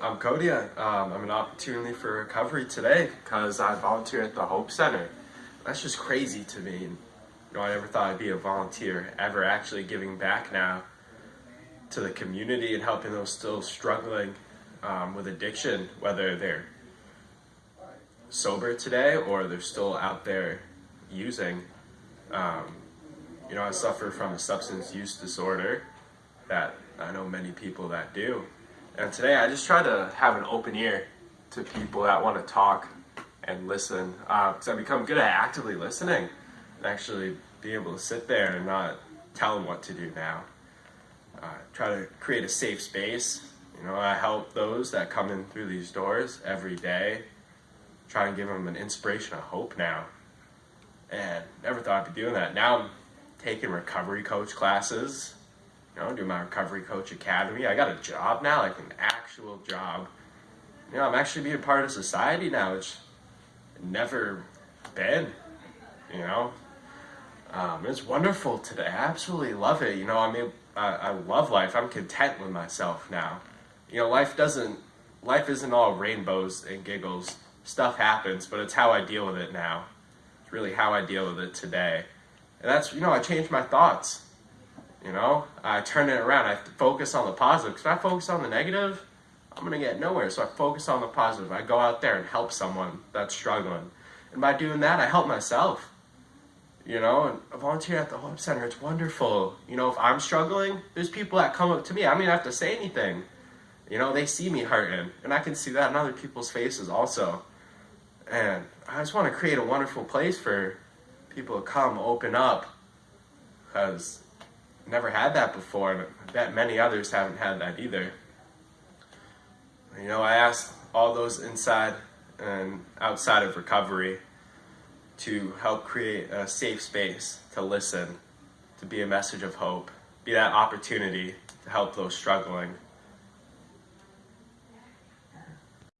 I'm Cody. Um, I'm an opportunity for recovery today because I volunteer at the Hope Center. That's just crazy to me. You know, I never thought I'd be a volunteer ever actually giving back now to the community and helping those still struggling um, with addiction, whether they're sober today or they're still out there using. Um, you know, I suffer from a substance use disorder that I know many people that do. And today I just try to have an open ear to people that want to talk and listen because uh, I've become good at actively listening and actually be able to sit there and not tell them what to do now. Uh, try to create a safe space. You know, I help those that come in through these doors every day. Try and give them an inspiration of hope now. And never thought I'd be doing that. Now I'm taking recovery coach classes. You know, do my recovery coach academy. I got a job now, like an actual job. You know, I'm actually being part of society now, which never been. You know, um, it's wonderful today. I absolutely love it. You know, I mean, I, I love life. I'm content with myself now. You know, life doesn't, life isn't all rainbows and giggles. Stuff happens, but it's how I deal with it now. It's really how I deal with it today. And that's, you know, I changed my thoughts. You know, I turn it around. I focus on the positive. Because if I focus on the negative, I'm going to get nowhere. So I focus on the positive. I go out there and help someone that's struggling. And by doing that, I help myself. You know, and I volunteer at the Hope Center. It's wonderful. You know, if I'm struggling, there's people that come up to me. I don't even have to say anything. You know, they see me hurting. And I can see that in other people's faces also. And I just want to create a wonderful place for people to come, open up. Because never had that before, and I bet many others haven't had that either. You know, I asked all those inside and outside of recovery to help create a safe space to listen, to be a message of hope, be that opportunity to help those struggling.